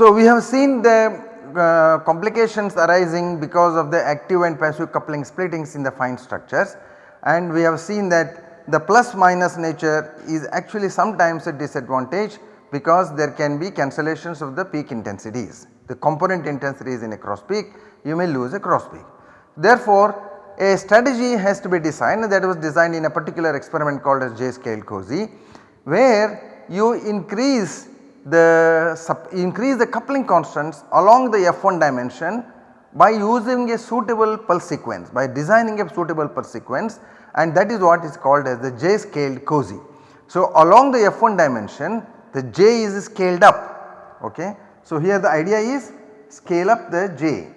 So we have seen the uh, complications arising because of the active and passive coupling splittings in the fine structures and we have seen that the plus minus nature is actually sometimes a disadvantage because there can be cancellations of the peak intensities. The component intensities in a cross peak you may lose a cross peak. Therefore a strategy has to be designed that was designed in a particular experiment called as J scale COSY where you increase the increase the coupling constants along the F1 dimension by using a suitable pulse sequence by designing a suitable pulse sequence and that is what is called as the J scaled COSY. So along the F1 dimension the J is scaled up ok. So here the idea is scale up the J,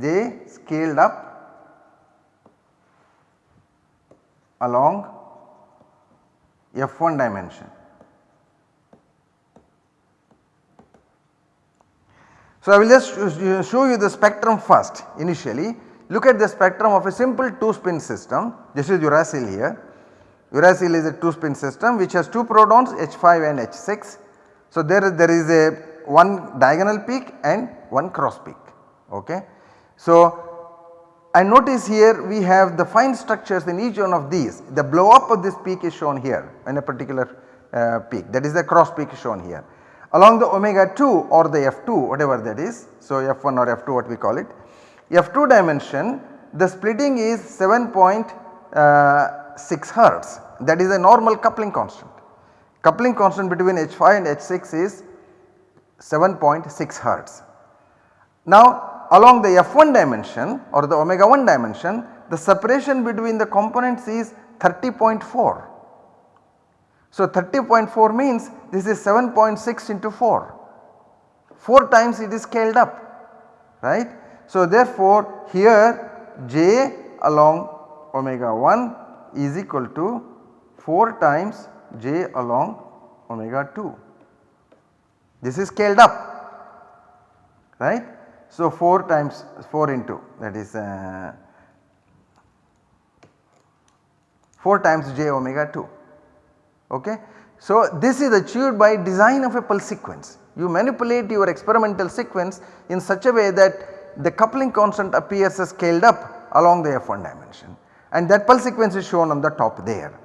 J scaled up along F1 dimension. So, I will just show you the spectrum first initially. Look at the spectrum of a simple 2 spin system. This is uracil here. Uracil is a 2 spin system which has 2 protons H5 and H6. So, there, there is a one diagonal peak and one cross peak. Okay. So, and notice here we have the fine structures in each one of these. The blow up of this peak is shown here in a particular uh, peak that is the cross peak shown here along the omega 2 or the F2 whatever that is. So, F1 or F2 what we call it. F2 dimension the splitting is 7.6 uh, hertz that is a normal coupling constant. Coupling constant between H5 and H6 is 7.6 hertz. Now along the F1 dimension or the omega 1 dimension the separation between the components is 30.4 so 30.4 means this is 7.6 into 4, 4 times it is scaled up right. So therefore here j along omega 1 is equal to 4 times j along omega 2. This is scaled up right. So 4 times 4 into that is uh, 4 times j omega 2 Okay. So, this is achieved by design of a pulse sequence. You manipulate your experimental sequence in such a way that the coupling constant appears as scaled up along the F1 dimension and that pulse sequence is shown on the top there.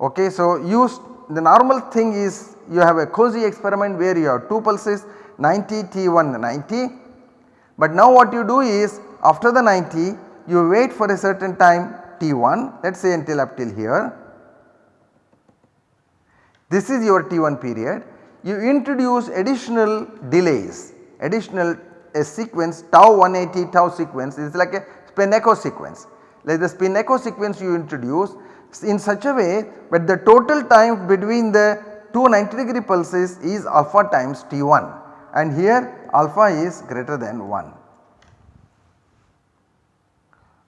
Okay. So, use the normal thing is you have a COSY experiment where you have 2 pulses 90 T1 90 but now what you do is after the 90 you wait for a certain time T1 let us say until up till here this is your T1 period. You introduce additional delays, additional a sequence tau 180 tau sequence is like a spin echo sequence. Like the spin echo sequence you introduce in such a way that the total time between the two 90 degree pulses is alpha times T1 and here alpha is greater than 1.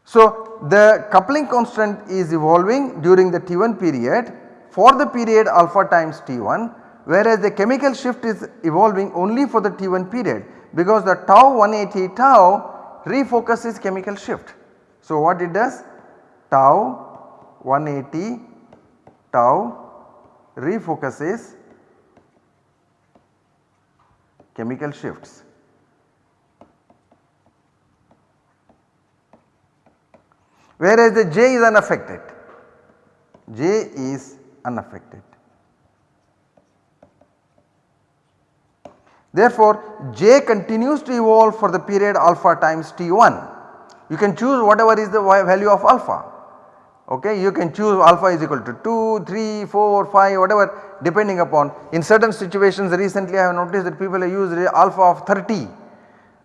So the coupling constant is evolving during the T1 period for the period alpha times T1 whereas the chemical shift is evolving only for the T1 period because the tau 180 tau refocuses chemical shift. So what it does tau 180 tau refocuses chemical shifts. Whereas the J is unaffected, J is unaffected. Therefore, J continues to evolve for the period alpha times T1. You can choose whatever is the value of alpha. Okay, you can choose alpha is equal to 2, 3, 4, 5 whatever depending upon in certain situations recently I have noticed that people have used alpha of 30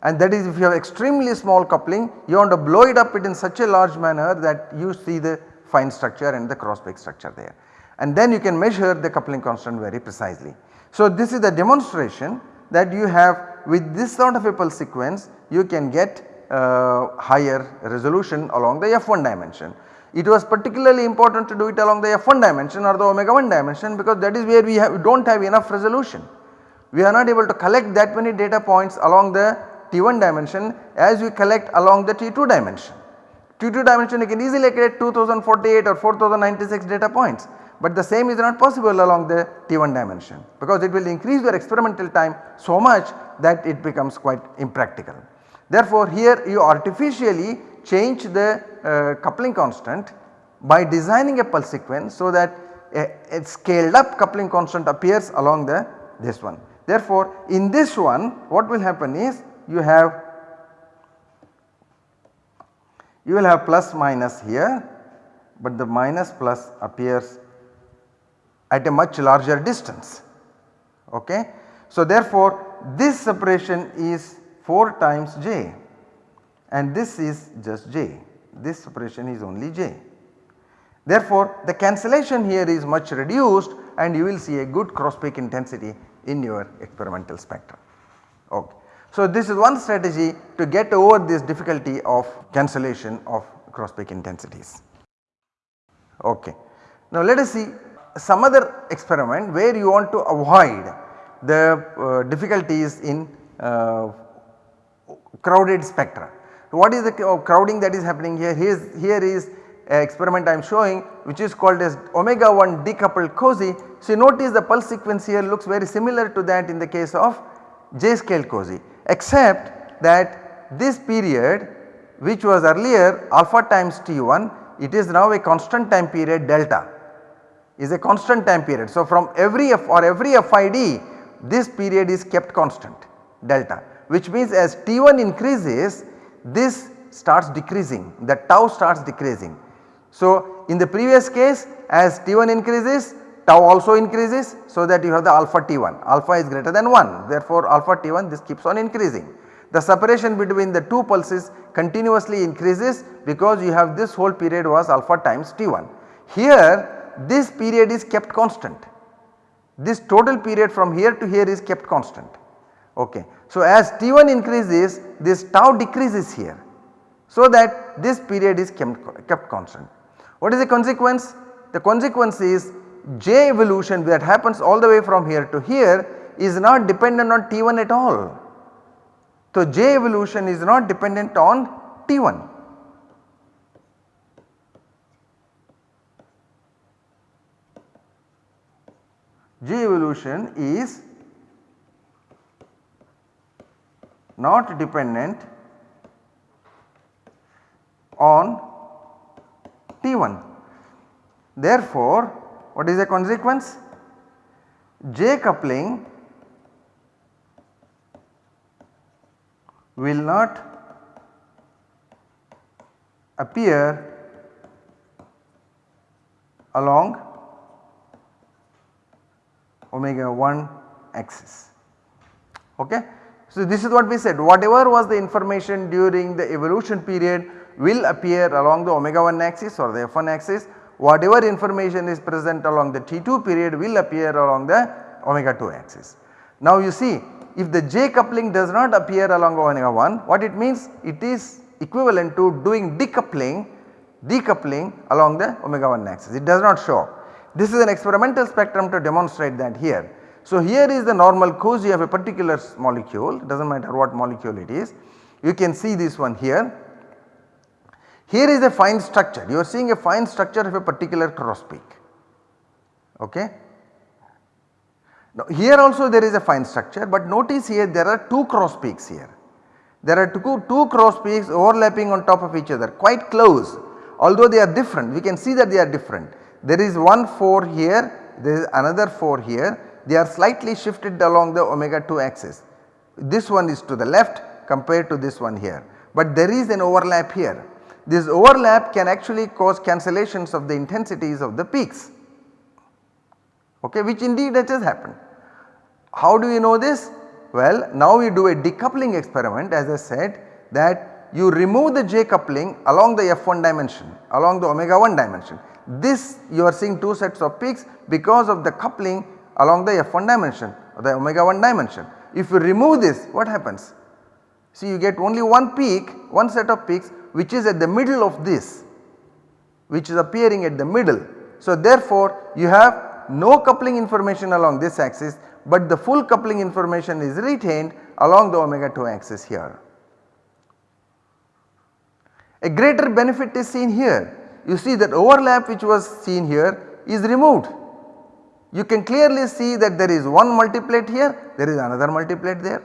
and that is if you have extremely small coupling you want to blow it up it in such a large manner that you see the fine structure and the cross peak structure there and then you can measure the coupling constant very precisely. So this is the demonstration that you have with this sort of a pulse sequence you can get uh, higher resolution along the f1 dimension. It was particularly important to do it along the f1 dimension or the omega 1 dimension because that is where we, have, we do not have enough resolution. We are not able to collect that many data points along the T1 dimension as we collect along the T2 dimension. T2 dimension you can easily get 2048 or 4096 data points but the same is not possible along the T1 dimension because it will increase your experimental time so much that it becomes quite impractical. Therefore, here you artificially change the uh, coupling constant by designing a pulse sequence so that a, a, scaled up coupling constant appears along the this one. Therefore, in this one what will happen is you have you will have plus minus here, but the minus plus appears at a much larger distance. Okay. So, therefore, this separation is 4 times j and this is just j, this separation is only j. Therefore, the cancellation here is much reduced and you will see a good cross peak intensity in your experimental spectrum. Okay. So, this is one strategy to get over this difficulty of cancellation of cross peak intensities. Okay. Now, let us see some other experiment where you want to avoid the uh, difficulties in uh, crowded spectra. What is the crowding that is happening here? Here is, here is experiment I am showing which is called as omega 1 decoupled COSY. So, notice the pulse sequence here looks very similar to that in the case of J scale COSY except that this period which was earlier alpha times T1 it is now a constant time period delta is a constant time period. So, from every F or every FID this period is kept constant delta which means as T1 increases this starts decreasing the tau starts decreasing. So, in the previous case as T1 increases tau also increases so that you have the alpha T1 alpha is greater than 1 therefore alpha T1 this keeps on increasing. The separation between the two pulses continuously increases because you have this whole period was alpha times T1. Here this period is kept constant. This total period from here to here is kept constant. Okay. So, as T1 increases this tau decreases here so that this period is kept, kept constant. What is the consequence? The consequence is J evolution that happens all the way from here to here is not dependent on T1 at all. So, J evolution is not dependent on T1. J evolution is not dependent on T1. Therefore, what is the consequence? J coupling will not appear along omega 1 axis. Okay. So, this is what we said whatever was the information during the evolution period will appear along the omega 1 axis or the f1 axis whatever information is present along the T2 period will appear along the omega 2 axis. Now you see if the J coupling does not appear along omega 1 what it means it is equivalent to doing decoupling decoupling along the omega 1 axis it does not show up. This is an experimental spectrum to demonstrate that here. So here is the normal COSY of a particular molecule does not matter what molecule it is. You can see this one here here is a fine structure, you are seeing a fine structure of a particular cross peak. Okay. Now here also there is a fine structure but notice here there are two cross peaks here. There are two, two cross peaks overlapping on top of each other quite close although they are different we can see that they are different. There is one 4 here there is another 4 here they are slightly shifted along the omega 2 axis. This one is to the left compared to this one here but there is an overlap here this overlap can actually cause cancellations of the intensities of the peaks okay, which indeed it has happened. How do we know this? Well now we do a decoupling experiment as I said that you remove the J coupling along the F1 dimension along the omega 1 dimension. This you are seeing 2 sets of peaks because of the coupling along the F1 dimension or the omega 1 dimension. If you remove this what happens? See you get only one peak one set of peaks which is at the middle of this which is appearing at the middle. So therefore you have no coupling information along this axis but the full coupling information is retained along the omega 2 axis here. A greater benefit is seen here. You see that overlap which was seen here is removed. You can clearly see that there is one multiplet here, there is another multiplet there.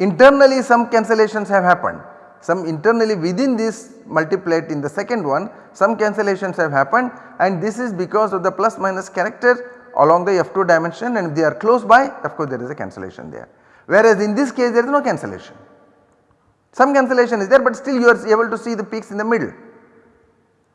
Internally some cancellations have happened, some internally within this multiplet in the second one some cancellations have happened and this is because of the plus minus character along the F2 dimension and if they are close by of course there is a cancellation there. Whereas in this case there is no cancellation. Some cancellation is there but still you are able to see the peaks in the middle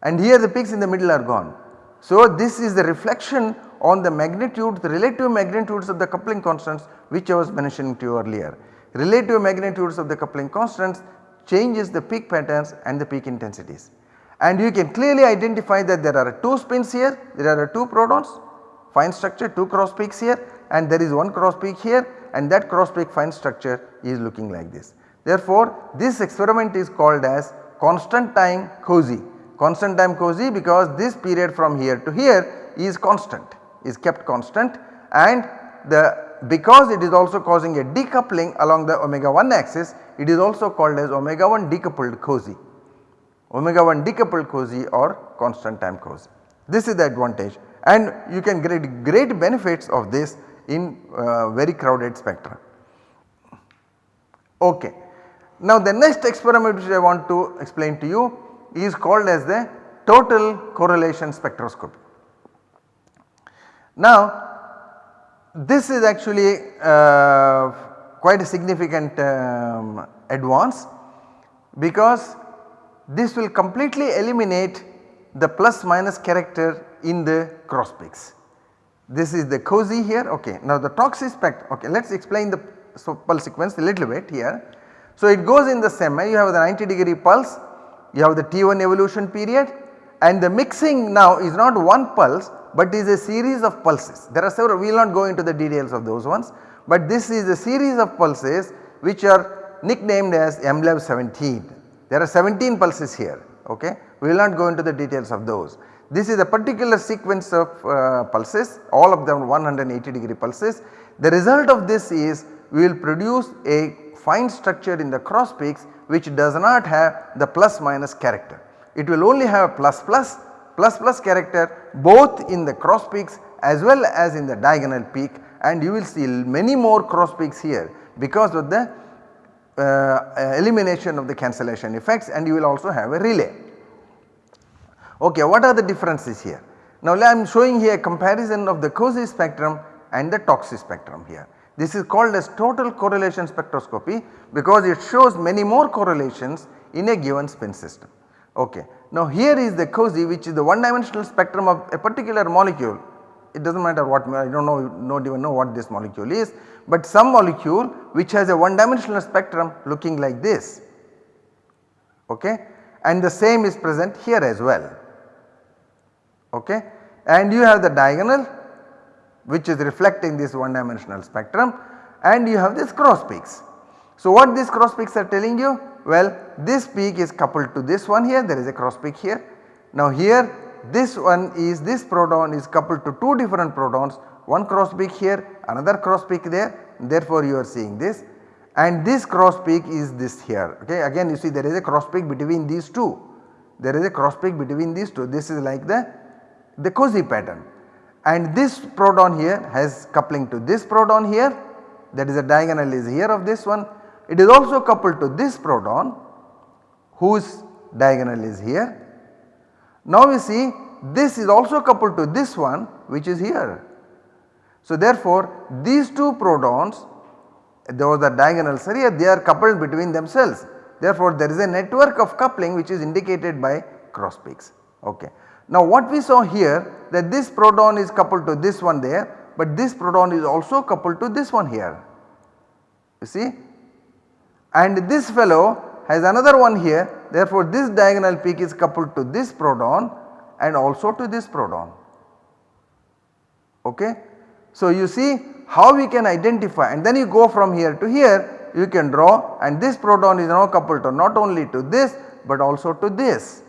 and here the peaks in the middle are gone. So this is the reflection on the magnitude the relative magnitudes of the coupling constants which I was mentioning to you earlier. Relative magnitudes of the coupling constants changes the peak patterns and the peak intensities. And you can clearly identify that there are 2 spins here, there are 2 protons, fine structure 2 cross peaks here and there is one cross peak here and that cross peak fine structure is looking like this. Therefore, this experiment is called as constant time COSY. Constant time COSY because this period from here to here is constant is kept constant and the because it is also causing a decoupling along the omega 1 axis it is also called as omega 1 decoupled COSY omega 1 decoupled COSY or constant time COSY. This is the advantage and you can get great benefits of this in uh, very crowded spectra. Okay. Now the next experiment which I want to explain to you is called as the total correlation spectroscopy. Now this is actually uh, quite a significant um, advance because this will completely eliminate the plus minus character in the cross peaks. This is the COSY here ok. Now the TOCSY spectrum ok let us explain the pulse sequence a little bit here. So it goes in the semi you have the 90 degree pulse you have the T1 evolution period and the mixing now is not one pulse but is a series of pulses. There are several we will not go into the details of those ones but this is a series of pulses which are nicknamed as MLEV 17. There are 17 pulses here ok. We will not go into the details of those. This is a particular sequence of uh, pulses all of them 180 degree pulses. The result of this is we will produce a fine structure in the cross peaks which does not have the plus minus character. It will only have a plus plus plus plus character both in the cross peaks as well as in the diagonal peak and you will see many more cross peaks here because of the uh, elimination of the cancellation effects and you will also have a relay. Okay, what are the differences here? Now I am showing here a comparison of the COSY spectrum and the TOCSY spectrum here. This is called as total correlation spectroscopy because it shows many more correlations in a given spin system. Okay. Now here is the COSY which is the one dimensional spectrum of a particular molecule. It does not matter what I do not know not even know what this molecule is but some molecule which has a one dimensional spectrum looking like this okay and the same is present here as well okay and you have the diagonal which is reflecting this one dimensional spectrum and you have this cross peaks. So what these cross peaks are telling you? Well this peak is coupled to this one here there is a cross peak here. Now here this one is this proton is coupled to two different protons one cross peak here another cross peak there therefore you are seeing this and this cross peak is this here okay again you see there is a cross peak between these two there is a cross peak between these two this is like the the COSY pattern and this proton here has coupling to this proton here that is a diagonal is here of this one. It is also coupled to this proton whose diagonal is here. Now we see this is also coupled to this one which is here. So therefore these two protons those are diagonals are here they are coupled between themselves. Therefore there is a network of coupling which is indicated by cross peaks. Okay. Now what we saw here that this proton is coupled to this one there but this proton is also coupled to this one here. You see? And this fellow has another one here therefore this diagonal peak is coupled to this proton and also to this proton. Ok. So you see how we can identify and then you go from here to here you can draw and this proton is now coupled to not only to this but also to this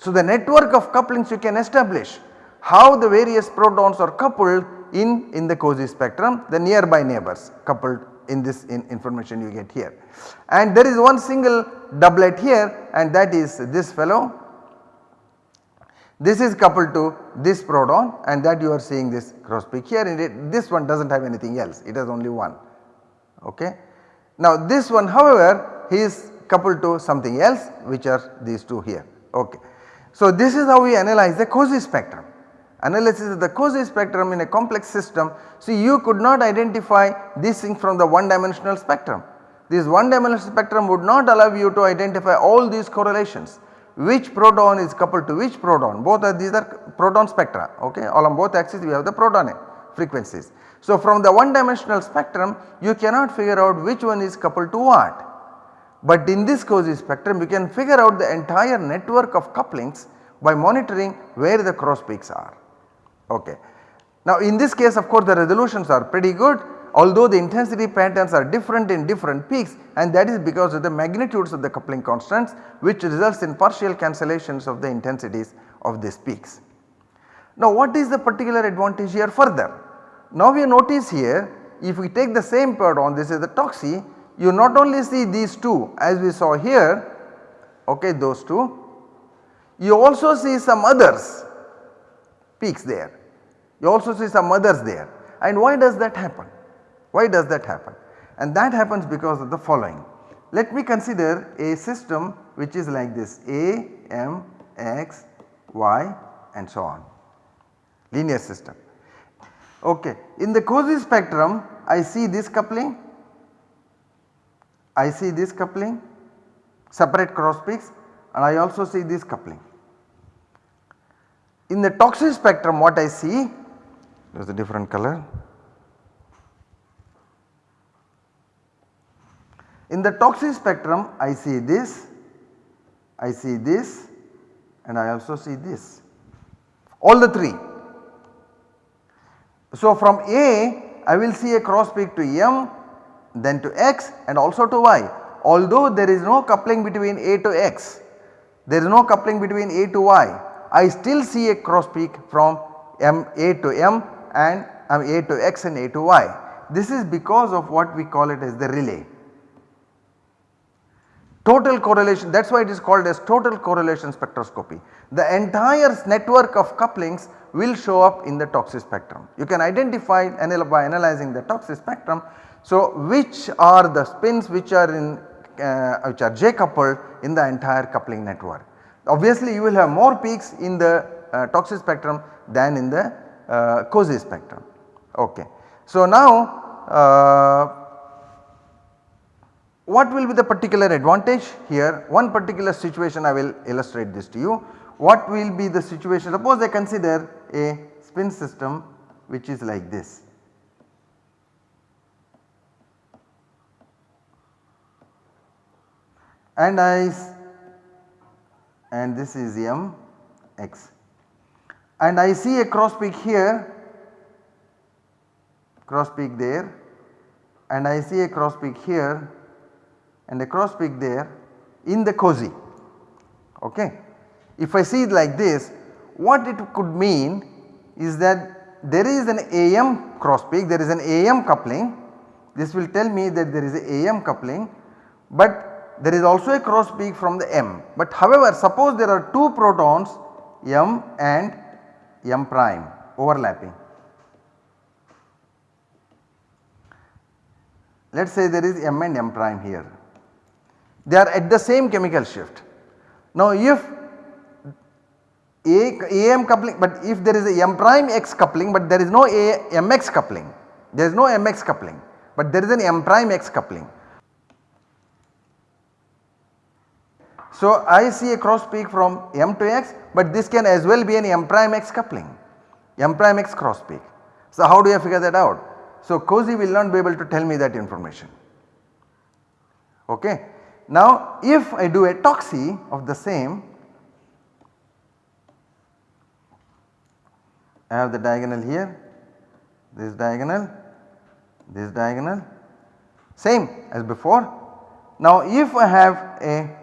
so, the network of couplings you can establish how the various protons are coupled in, in the COSY spectrum the nearby neighbors coupled in this in information you get here. And there is one single doublet here and that is this fellow This is coupled to this proton and that you are seeing this cross peak here and it, this one does not have anything else it has only one okay. Now this one however he is coupled to something else which are these two here okay. So this is how we analyze the COSY spectrum analysis of the COSY spectrum in a complex system. See you could not identify this thing from the one dimensional spectrum. This one dimensional spectrum would not allow you to identify all these correlations which proton is coupled to which proton both are these are proton spectra okay along both axes we have the proton frequencies. So from the one dimensional spectrum you cannot figure out which one is coupled to what. But in this COSY spectrum you can figure out the entire network of couplings by monitoring where the cross peaks are. Okay. Now in this case of course the resolutions are pretty good although the intensity patterns are different in different peaks and that is because of the magnitudes of the coupling constants which results in partial cancellations of the intensities of these peaks. Now what is the particular advantage here further? Now we notice here if we take the same proton this is the TOCSY you not only see these two as we saw here okay those two you also see some others peaks there you also see some others there and why does that happen? Why does that happen? And that happens because of the following. Let me consider a system which is like this A, M, X, Y and so on linear system. Okay. In the COSY spectrum I see this coupling, I see this coupling separate cross peaks and I also see this coupling. In the TOCSY spectrum what I see there is a different color. In the TOCSY spectrum I see this, I see this and I also see this all the 3. So from A I will see a cross peak to M then to X and also to Y although there is no coupling between A to X there is no coupling between A to Y I still see a cross peak from M A to M and um, A to X and A to Y. This is because of what we call it as the relay. Total correlation that is why it is called as total correlation spectroscopy. The entire network of couplings will show up in the TOCSY spectrum. You can identify by analyzing the TOCSY spectrum. So which are the spins which are in uh, which are J coupled in the entire coupling network. Obviously you will have more peaks in the uh, TOCSY spectrum than in the uh, COSY spectrum. Okay. So now uh, what will be the particular advantage here one particular situation I will illustrate this to you. What will be the situation suppose I consider a spin system which is like this. And I and this is m x. And I see a cross peak here cross peak there and I see a cross peak here and a cross peak there in the COSY okay. If I see it like this what it could mean is that there is an AM cross peak there is an AM coupling. This will tell me that there is a AM coupling but there is also a cross peak from the M. But however suppose there are two protons M and M prime overlapping. Let us say there is M and M prime here. They are at the same chemical shift. Now if a AM coupling but if there is a M prime X coupling but there is no A MX coupling there is no MX coupling but there is an M prime X coupling. So I see a cross peak from M to X but this can as well be an M prime X coupling, M prime X cross peak. So how do I figure that out? So COSY will not be able to tell me that information. Okay. Now if I do a TOCSY of the same, I have the diagonal here, this diagonal, this diagonal, same as before. Now if I have a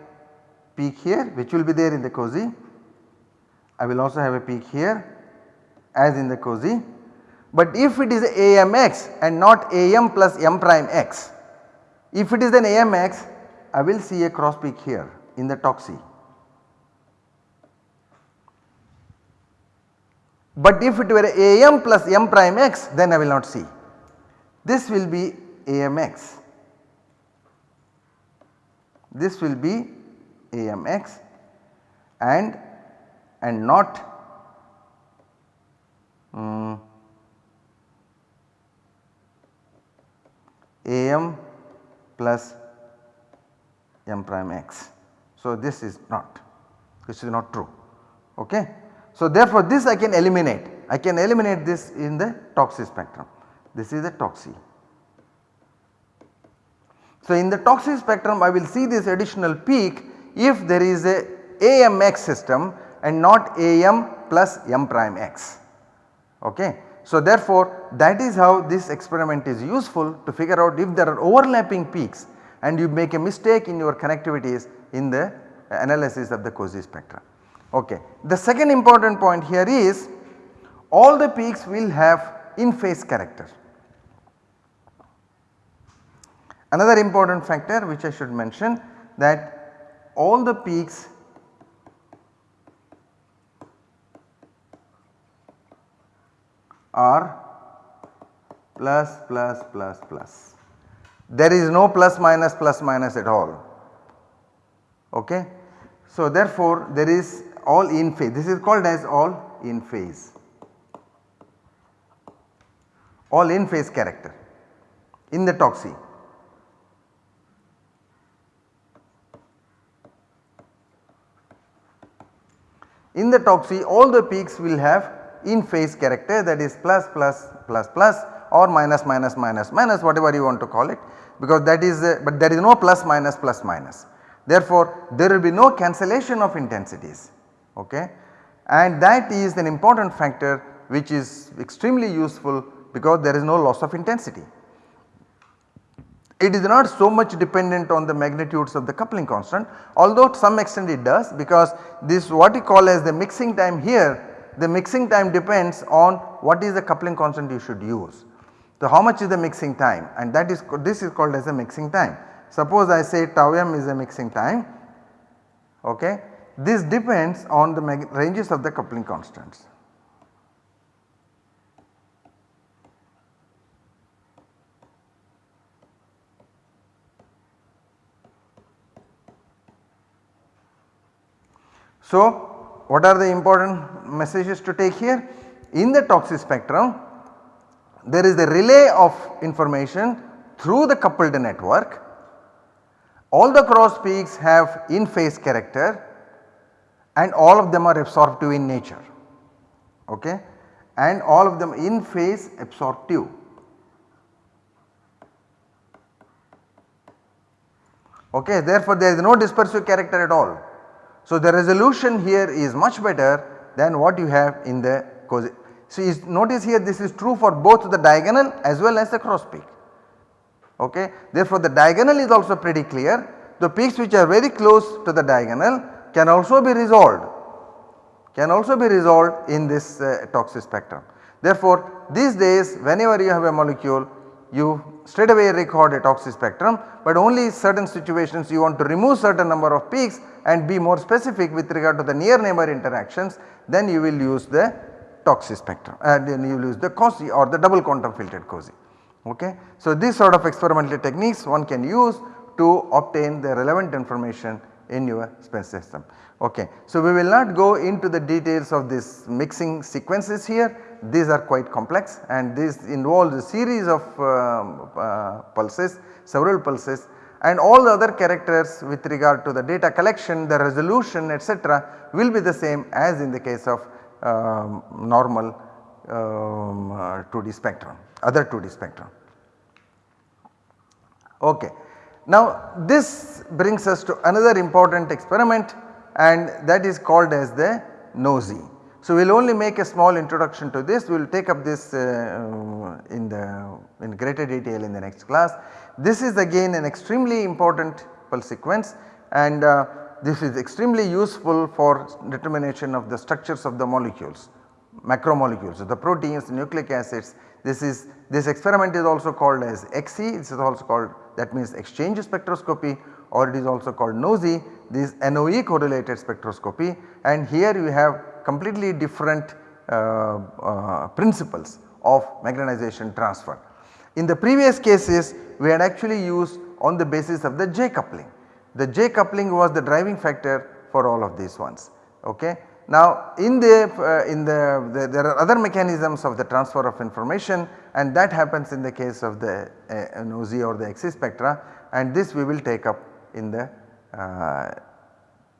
peak here which will be there in the COSY I will also have a peak here as in the COSY. But if it is AMX and not AM plus M prime X, if it is an AMX I will see a cross peak here in the TOCSY. But if it were AM plus M prime x then I will not see. This will be AMX. This will be AMX and and not um, AM plus M prime x. So, this is not this is not true ok. So, therefore, this I can eliminate I can eliminate this in the TOCSY spectrum this is the TOCSY. So, in the TOCSY spectrum I will see this additional peak if there is a AMX system and not AM plus M prime x ok. So, therefore, that is how this experiment is useful to figure out if there are overlapping peaks and you make a mistake in your connectivities in the analysis of the COSY spectra. Okay. The second important point here is all the peaks will have in phase character. Another important factor which I should mention that all the peaks are plus plus plus plus. There is no plus minus plus minus at all. Okay. So, therefore, there is all in phase this is called as all in phase all in phase character in the TOCSY. In the TOCSY all the peaks will have in phase character that is plus plus plus plus or minus minus minus minus whatever you want to call it because that is uh, but there is no plus minus plus minus. Therefore, there will be no cancellation of intensities okay and that is an important factor which is extremely useful because there is no loss of intensity. It is not so much dependent on the magnitudes of the coupling constant although to some extent it does because this what we call as the mixing time here the mixing time depends on what is the coupling constant you should use. So, how much is the mixing time and that is this is called as a mixing time. Suppose I say tau m is a mixing time okay. This depends on the ranges of the coupling constants. So, what are the important messages to take here? In the TOCSY spectrum there is the relay of information through the coupled network. All the cross peaks have in phase character and all of them are absorptive in nature okay and all of them in phase absorptive. Okay, therefore, there is no dispersive character at all. So, the resolution here is much better than what you have in the COSY. So, notice here this is true for both the diagonal as well as the cross peak. Okay. Therefore, the diagonal is also pretty clear. The peaks which are very close to the diagonal can also be resolved can also be resolved in this uh, TOCSY spectrum. Therefore, these days whenever you have a molecule you straight away record a TOCSY spectrum, but only certain situations you want to remove certain number of peaks and be more specific with regard to the near neighbor interactions then you will use the TOCSY spectrum and uh, then you will use the COSY or the double quantum filtered COSY. Okay. So, these sort of experimental techniques one can use to obtain the relevant information in your space system. Okay. So, we will not go into the details of this mixing sequences here these are quite complex and this involves a series of uh, uh, pulses several pulses and all the other characters with regard to the data collection the resolution etc will be the same as in the case of um, normal um, uh, 2D spectrum other 2D spectrum. Okay. Now this brings us to another important experiment and that is called as the NOESY. So, we will only make a small introduction to this, we will take up this uh, in the in greater detail in the next class. This is again an extremely important pulse sequence and uh, this is extremely useful for determination of the structures of the molecules, macromolecules, the proteins, nucleic acids. This is this experiment is also called as EXSY, this is also called that means exchange spectroscopy or it is also called NOESY, this NOE correlated spectroscopy and here you have completely different uh, uh, principles of magnetization transfer. In the previous cases we had actually used on the basis of the J coupling. The J coupling was the driving factor for all of these ones ok. Now in the uh, in the, the, there are other mechanisms of the transfer of information and that happens in the case of the uh, NOESY or the EXSY spectra and this we will take up in the uh,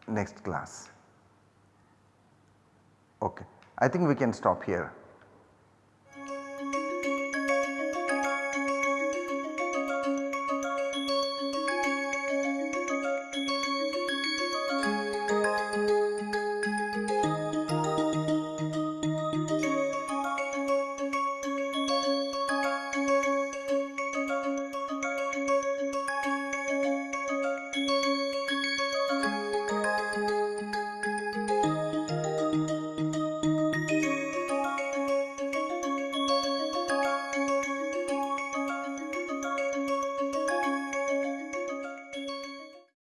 next class. Okay. I think we can stop here.